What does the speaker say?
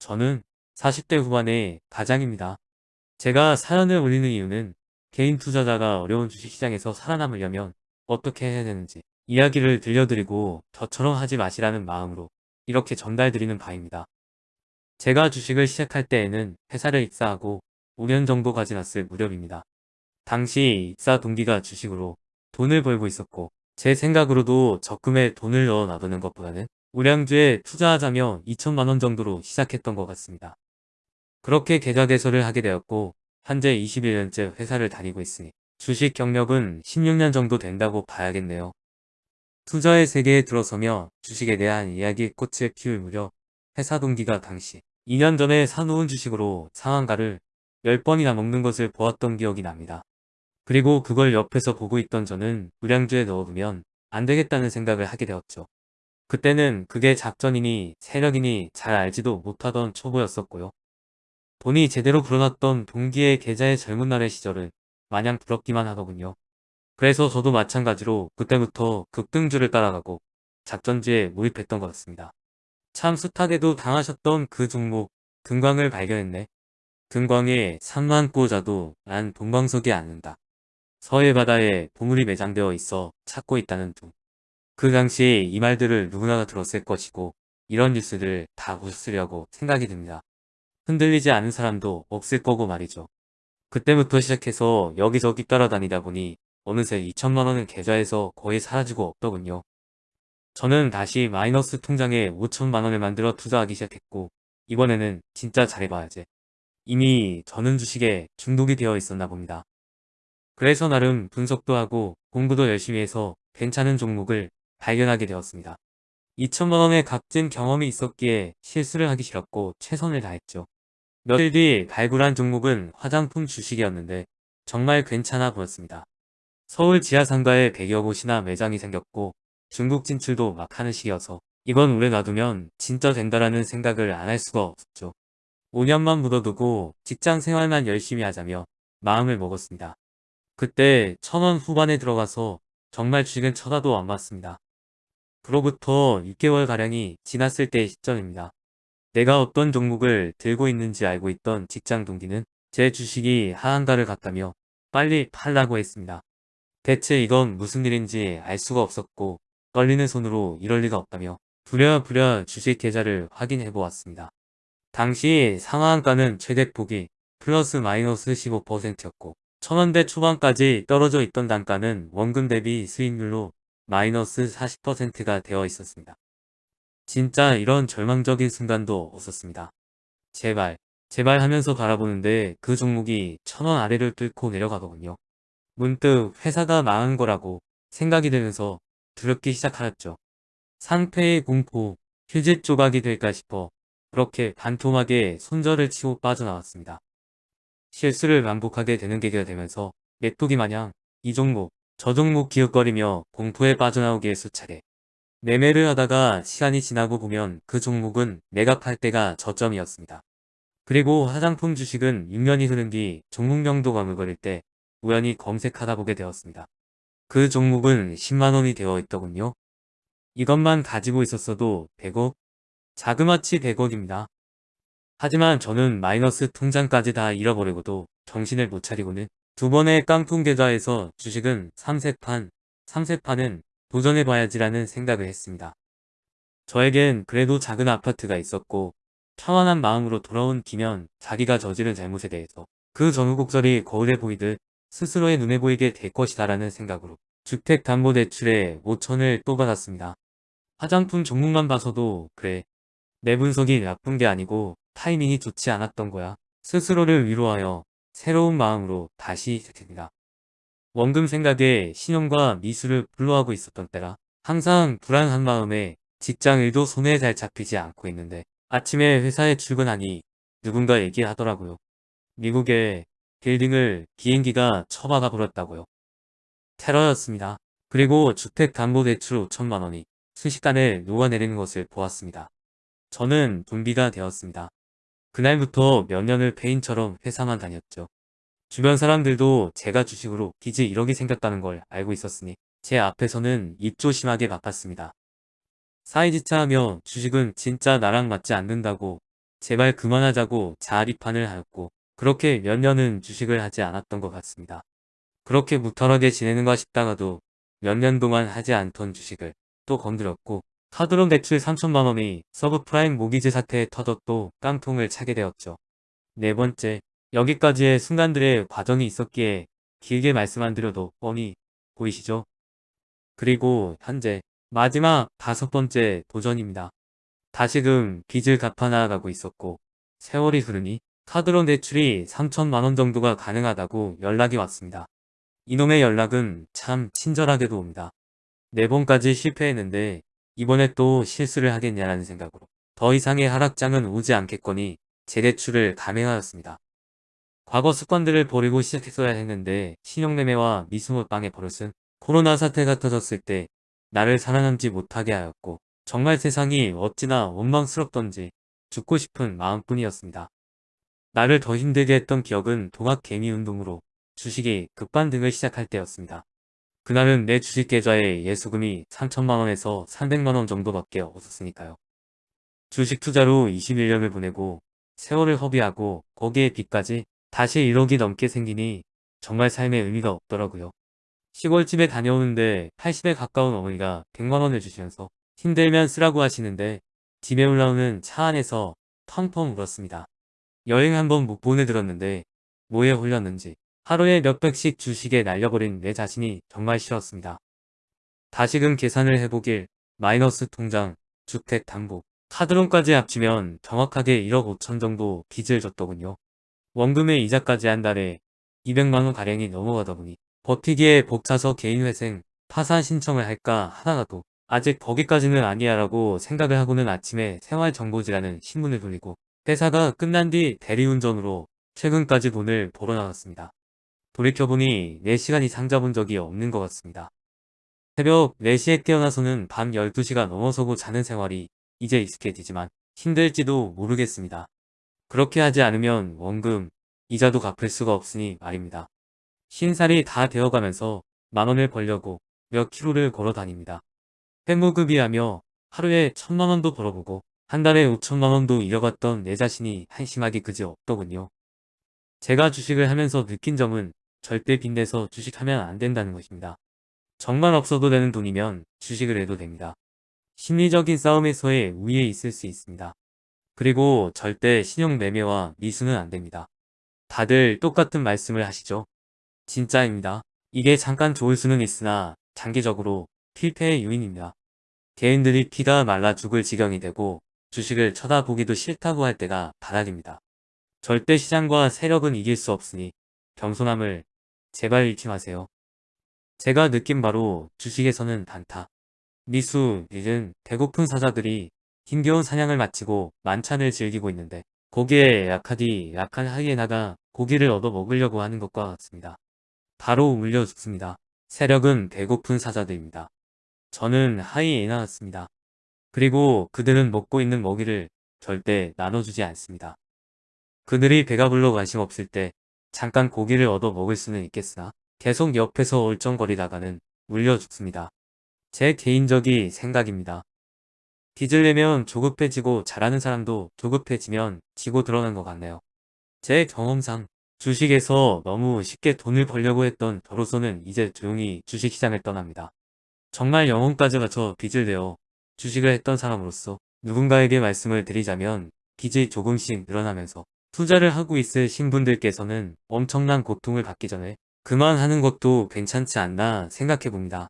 저는 40대 후반의 가장입니다. 제가 사연을 올리는 이유는 개인 투자자가 어려운 주식시장에서 살아남으려면 어떻게 해야 되는지 이야기를 들려드리고 저처럼 하지 마시라는 마음으로 이렇게 전달드리는 바입니다. 제가 주식을 시작할 때에는 회사를 입사하고 5년 정도 가 지났을 무렵입니다. 당시 입사 동기가 주식으로 돈을 벌고 있었고 제 생각으로도 적금에 돈을 넣어 놔두는 것보다는 우량주에 투자하자며 2천만원 정도로 시작했던 것 같습니다. 그렇게 계좌 개설을 하게 되었고 현재 21년째 회사를 다니고 있으니 주식 경력은 16년 정도 된다고 봐야겠네요. 투자의 세계에 들어서며 주식에 대한 이야기의 꽃을 피울 무렵 회사 동기가 당시 2년 전에 사놓은 주식으로 상한가를 10번이나 먹는 것을 보았던 기억이 납니다. 그리고 그걸 옆에서 보고 있던 저는 우량주에 넣어두면 안되겠다는 생각을 하게 되었죠. 그때는 그게 작전이니 세력이니 잘 알지도 못하던 초보였었고요. 돈이 제대로 불어났던 동기의 계좌의 젊은 날의 시절은 마냥 부럽기만 하더군요. 그래서 저도 마찬가지로 그때부터 급등주를 따라가고 작전주에 몰입했던 것 같습니다. 참 숱하게도 당하셨던 그 종목 금광을 발견했네. 금광에 3만 꽂아도 난 동광석이 않는다. 서해 바다에 보물이 매장되어 있어 찾고 있다는 둥. 그 당시에 이 말들을 누구나 들었을 것이고 이런 뉴스를 다 보셨으려고 생각이 듭니다. 흔들리지 않은 사람도 없을 거고 말이죠. 그때부터 시작해서 여기저기 따라다니다 보니 어느새 2천만원은 계좌에서 거의 사라지고 없더군요. 저는 다시 마이너스 통장에 5천만원을 만들어 투자하기 시작했고 이번에는 진짜 잘해봐야지. 이미 저는 주식에 중독이 되어 있었나 봅니다. 그래서 나름 분석도 하고 공부도 열심히 해서 괜찮은 종목을 발견하게 되었습니다. 2천만원의 값진 경험이 있었기에 실수를 하기 싫었고 최선을 다했죠. 며칠 뒤 발굴한 종목은 화장품 주식이었는데 정말 괜찮아 보였습니다. 서울 지하상가에 100여 곳이나 매장이 생겼고 중국 진출도 막 하는 시기여서 이건 오래 놔두면 진짜 된다라는 생각을 안 할 수가 없었죠. 5년만 묻어두고 직장 생활만 열심히 하자며 마음을 먹었습니다. 그때 천원 후반에 들어가서 정말 주식은 쳐다도 안 봤습니다. 그로부터 6개월가량이 지났을 때의 시점입니다. 내가 어떤 종목을 들고 있는지 알고 있던 직장 동기는 제 주식이 하한가를 갔다며 빨리 팔라고 했습니다. 대체 이건 무슨 일인지 알 수가 없었고 떨리는 손으로 이럴 리가 없다며 부랴부랴 주식 계좌를 확인해 보았습니다. 당시 상한가는 최대폭이 플러스 마이너스 15%였고 천원대 초반까지 떨어져 있던 단가는 원금 대비 수익률로 마이너스 40%가 되어 있었습니다. 진짜 이런 절망적인 순간도 없었습니다. 제발 제발 하면서 바라보는데 그 종목이 천원 아래를 뚫고 내려가더군요. 문득 회사가 망한 거라고 생각이 들면서 두렵기 시작하였죠. 상패의 공포, 휴지 조각이 될까 싶어 그렇게 반토막에 손절을 치고 빠져나왔습니다. 실수를 반복하게 되는 계기가 되면서 메뚜기 마냥 이 종목, 저 종목 기웃거리며 공포에 빠져나오기에 수차례. 매매를 하다가 시간이 지나고 보면 그 종목은 매각할 때가 저점이었습니다. 그리고 화장품 주식은 6년이 흐른 뒤 종목명도 가물거릴 때 우연히 검색하다 보게 되었습니다. 그 종목은 10만원이 되어 있더군요. 이것만 가지고 있었어도 100억? 자그마치 100억입니다. 하지만 저는 마이너스 통장까지 다 잃어버리고도 정신을 못 차리고는 두 번의 깡통 계좌에서 주식은 3세판, 3세판은 도전해봐야지라는 생각을 했습니다. 저에겐 그래도 작은 아파트가 있었고 평안한 마음으로 돌아온 김현 자기가 저지른 잘못에 대해서 그 전후곡절이 거울에 보이듯 스스로의 눈에 보이게 될 것이다 라는 생각으로 주택담보대출에 5천을 또 받았습니다. 화장품 종목만 봐서도 그래 내 분석이 나쁜 게 아니고 타이밍이 좋지 않았던 거야. 스스로를 위로하여 새로운 마음으로 다시 시작합니다. 원금 생각에 신용과 미술을 불러하고 있었던 때라 항상 불안한 마음에 직장 일도 손에 잘 잡히지 않고 있는데 아침에 회사에 출근하니 누군가 얘기하더라고요. 미국에 빌딩을 비행기가 쳐박아 버렸다고요. 테러였습니다. 그리고 주택담보대출 5천만원이 순식간에 녹아내리는 것을 보았습니다. 저는 분비가 되었습니다. 그날부터 몇 년을 페인처럼 회사만 다녔죠. 주변 사람들도 제가 주식으로 빚이 1억이 생겼다는 걸 알고 있었으니 제 앞에서는 입조심하게 바빴습니다. 사이즈차하며 주식은 진짜 나랑 맞지 않는다고 제발 그만하자고 자아비판을 하였고 그렇게 몇 년은 주식을 하지 않았던 것 같습니다. 그렇게 무탈하게 지내는가 싶다가도 몇 년 동안 하지 않던 주식을 또 건드렸고 카드론 대출 3천만원이 서브프라임 모기지 사태에 터져 또 깡통을 차게 되었죠. 네 번째, 여기까지의 순간들의 과정이 있었기에 길게 말씀 안 드려도 뻔히 보이시죠? 그리고 현재 마지막 다섯 번째 도전입니다. 다시금 빚을 갚아나가고 있었고 세월이 흐르니 카드론 대출이 3천만원 정도가 가능하다고 연락이 왔습니다. 이놈의 연락은 참 친절하게도 옵니다. 네 번까지 실패했는데 이번에 또 실수를 하겠냐라는 생각으로 더 이상의 하락장은 오지 않겠거니 재대출을 감행하였습니다. 과거 습관들을 버리고 시작했어야 했는데 신용매매와 미수모빵의 버릇은 코로나 사태가 터졌을 때 나를 살아남지 못하게 하였고 정말 세상이 어찌나 원망스럽던지 죽고 싶은 마음뿐이었습니다. 나를 더 힘들게 했던 기억은 동학 개미운동으로 주식이 급반등을 시작할 때였습니다. 그날은 내 주식 계좌에 예수금이 3천만원에서 300만원 정도밖에 없었으니까요. 주식 투자로 21년을 보내고 세월을 허비하고 거기에 빚까지 다시 1억이 넘게 생기니 정말 삶의 의미가 없더라고요. 시골집에 다녀오는데 80에 가까운 어머니가 100만원을 주시면서 힘들면 쓰라고 하시는데 집에 올라오는 차 안에서 텅텅 울었습니다. 여행 한번 못 보내들었는데 뭐에 홀렸는지 하루에 몇 백씩 주식에 날려버린 내 자신이 정말 싫었습니다. 다시금 계산을 해보길 마이너스 통장, 주택 담보, 카드론까지 합치면 정확하게 1억 5천 정도 빚을 졌더군요. 원금의 이자까지 한 달에 200만원 가량이 넘어가다 보니 버티기에 벅차서 개인회생, 파산 신청을 할까 하다가도 아직 거기까지는 아니야 라고 생각을 하고는 아침에 생활정보지라는 신문을 돌리고 회사가 끝난 뒤 대리운전으로 최근까지 돈을 벌어 나갔습니다. 돌이켜보니 4시간 이 상 잡은 적이 없는 것 같습니다. 새벽 4시에 깨어나서는 밤 12시가 넘어서고 자는 생활이 이제 익숙해지지만 힘들지도 모르겠습니다. 그렇게 하지 않으면 원금, 이자도 갚을 수가 없으니 말입니다. 신살이 다 되어가면서 만원을 벌려고 몇 킬로를 걸어 다닙니다. 회무급이하며 하루에 천만원도 벌어보고 한 달에 오천만원도 잃어갔던 내 자신이 한심하기 그지 없더군요. 제가 주식을 하면서 느낀 점은 절대 빚내서 주식하면 안 된다는 것입니다. 정말 없어도 되는 돈이면 주식을 해도 됩니다. 심리적인 싸움에서의 우위에 있을 수 있습니다. 그리고 절대 신용 매매와 미수는 안 됩니다. 다들 똑같은 말씀을 하시죠. 진짜입니다. 이게 잠깐 좋을 수는 있으나 장기적으로 필패의 요인입니다. 개인들이 피가 말라 죽을 지경이 되고 주식을 쳐다보기도 싫다고 할 때가 바닥입니다. 절대 시장과 세력은 이길 수 없으니 겸손함을 제발 잃지 마세요. 제가 느낀 바로 주식에서는 단타, 미수, 일은 배고픈 사자들이 힘겨운 사냥을 마치고 만찬을 즐기고 있는데 거기에 약하디 약한 하이에나가 고기를 얻어 먹으려고 하는 것과 같습니다. 바로 울려 죽습니다. 세력은 배고픈 사자들입니다. 저는 하이에나였습니다. 그리고 그들은 먹고 있는 먹이를 절대 나눠주지 않습니다. 그들이 배가 불러 관심 없을 때 잠깐 고기를 얻어 먹을 수는 있겠으나 계속 옆에서 얼쩡거리다가는 물려 죽습니다. 제 개인적인 생각입니다. 빚을 내면 조급해지고 잘하는 사람도 조급해지면 지고 드러난 것 같네요. 제 경험상 주식에서 너무 쉽게 돈을 벌려고 했던 저로서는 이제 조용히 주식시장을 떠납니다. 정말 영혼까지 바쳐 빚을 내어 주식을 했던 사람으로서 누군가에게 말씀을 드리자면 빚이 조금씩 늘어나면서 투자를 하고 있을 신분들께서는 엄청난 고통을 받기 전에 그만하는 것도 괜찮지 않나 생각해 봅니다.